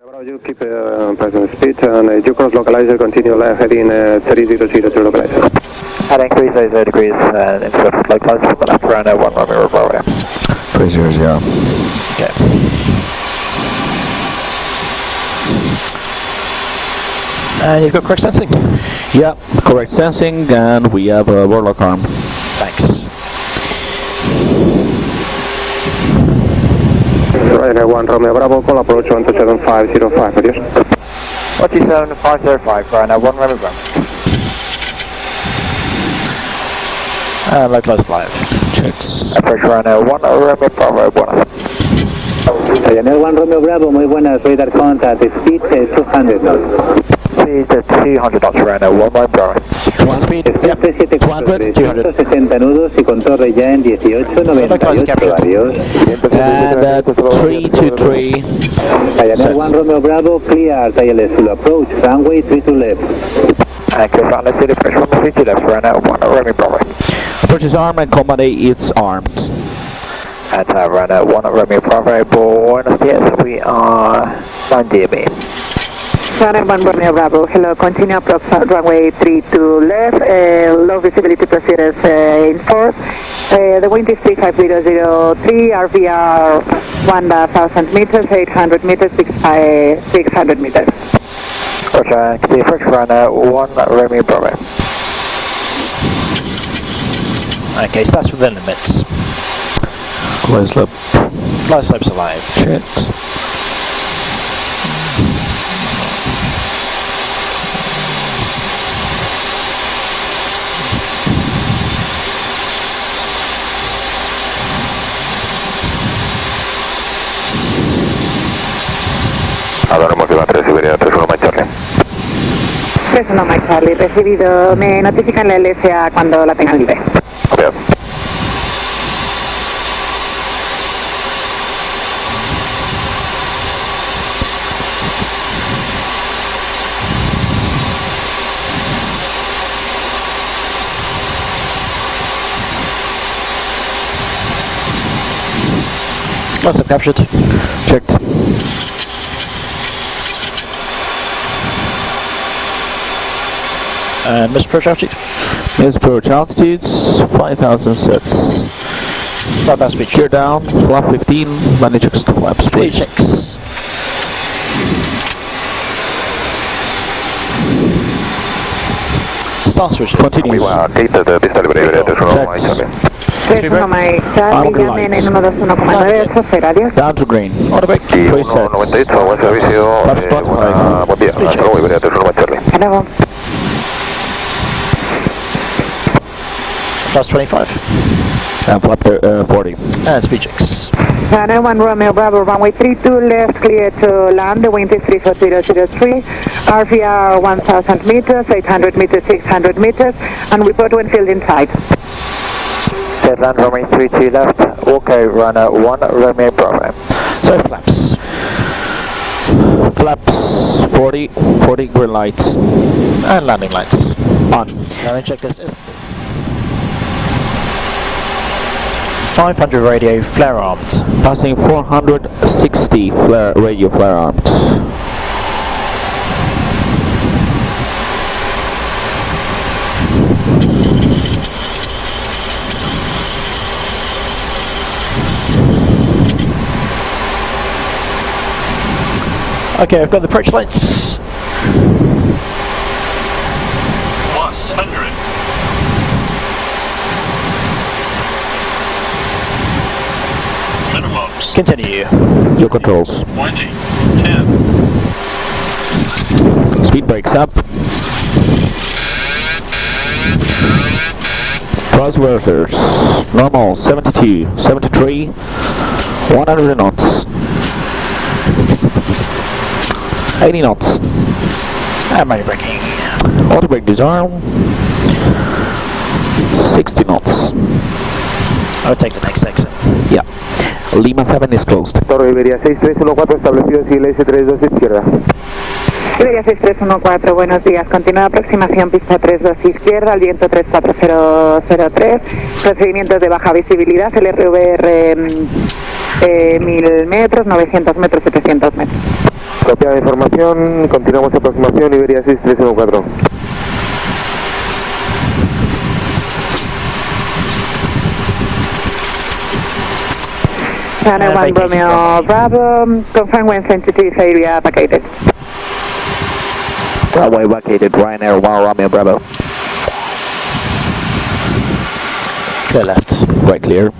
Bravo, you keep uh, present speed and uh, you cross localizer, continue left heading uh, 3002 localizer. Head increase 80 degrees and instead of localizer from the left around 1 Romeo Bravo. 300. Okay. And you've got correct sensing? Yeah, correct sensing, and we have a warlock arm. Thanks. Ryanair 1 Romeo Bravo, call approach 127.505, adios. 17505, Ryanair 1 Romeo Bravo. And localized live. Checks. Approach Ryanair 1 Romeo Bravo 1. Ryanair 1 Romeo Bravo, muy buenas, radar contact, speed eh, 200 knots. Speed 200 knots Ryanair 1 Romeo Bravo. Speed, Speed 374 200. 170 nudos y con torre ya en 1898, adiós. And uh, 323. Ryanair 1 Romeo Bravo, clear, ILS full approach, runway 3 to left. And clear front left, clear approach 132 left Ryanair 1 Romeo Bravo. Approach is armed and combat A, it's armed. And uh, Ryanair 1 Romeo Bravo, Buenos Dias, we are 9 DME. Ryanair 1 Romeo Bravo, hello, continue approach runway 3 to left, uh, low visibility procedures uh, in force. Uh, the wind is 35003, RVR 1000 meters, 800 meters, 600 meters. Roger, clear approach Ryanair 1 Romeo Bravo. Okay, so that's within limits. Close loop. Fly slopes alive. Checked. Ahora hemos ido a 3 Siberia 31 Mike Charlie. 31 Mike Charlie, recibido, me notifican la LSA cuando la tengan libre. Copiado. Of captured. Checked. And Missed approach altitude. Miss approach altitudes, 5000 sets. Fly past speed Gear down, flap 15, landing checks to flaps, Speed please. checks. Start switches. Continues. Gate de pista libre Iberia 31 Mike Checks. Charlie. 31 Mike Charlie, Armed llamen en lights. 121,98, adiós. Down to green. Plus 25. And flap thir- uh, 40. And speed checks. Ryanair 1 Romeo Bravo, runway 32 left, clear to land. The wind is 34003, RVR 1000 meters, 800 meters, 600 meters, and report when field inside. Dead land runway 32 left. Wilco Ryanair 1 Romeo Bravo. So flaps. Flaps 40, 40 green lights. And landing lights. On. Landing checklist is 500 radio flare armed. Passing 460 flare, radio flare armed. Okay, I've got the approach lights. plus 100. Continue. Your controls. 20, 10, Speed brakes up. Crossworders. Normal 72, 73, 100 knots. 80 knots. And manual braking. Auto brake disarm. 60 knots. I'll take the next exit. Yeah. Lima 7 is closed. Torre Iberia 6314 establecido Chile S32 izquierda. Iberia 6314, buenos días. Continúa aproximación pista 32 izquierda, al viento 34003. Procedimientos de baja visibilidad, el RVR mm, eh, 1000 metros, 900 metros, 700 metros. Copiada de información, continuamos aproximación Iberia 6314. Channel 1 thank you, Romeo Bravo, confirm when sensitive area vacated. Runway vacated, Ryanair 1 Romeo Bravo. Clear left, right clear.